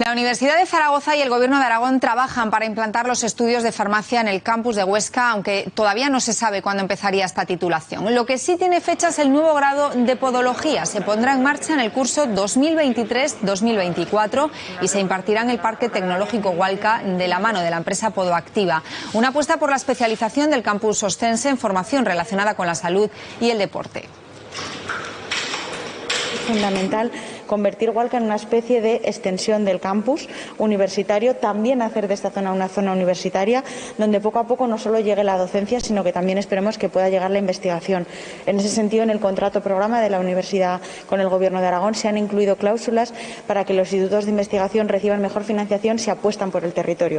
La Universidad de Zaragoza y el Gobierno de Aragón trabajan para implantar los estudios de farmacia en el campus de Huesca, aunque todavía no se sabe cuándo empezaría esta titulación. Lo que sí tiene fecha es el nuevo grado de podología. Se pondrá en marcha en el curso 2023-2024 y se impartirá en el Parque Tecnológico Hualca de la mano de la empresa Podoactiva. Una apuesta por la especialización del campus ostense en formación relacionada con la salud y el deporte fundamental convertir Hualca en una especie de extensión del campus universitario, también hacer de esta zona una zona universitaria donde poco a poco no solo llegue la docencia, sino que también esperemos que pueda llegar la investigación. En ese sentido, en el contrato programa de la Universidad con el Gobierno de Aragón se han incluido cláusulas para que los institutos de investigación reciban mejor financiación si apuestan por el territorio.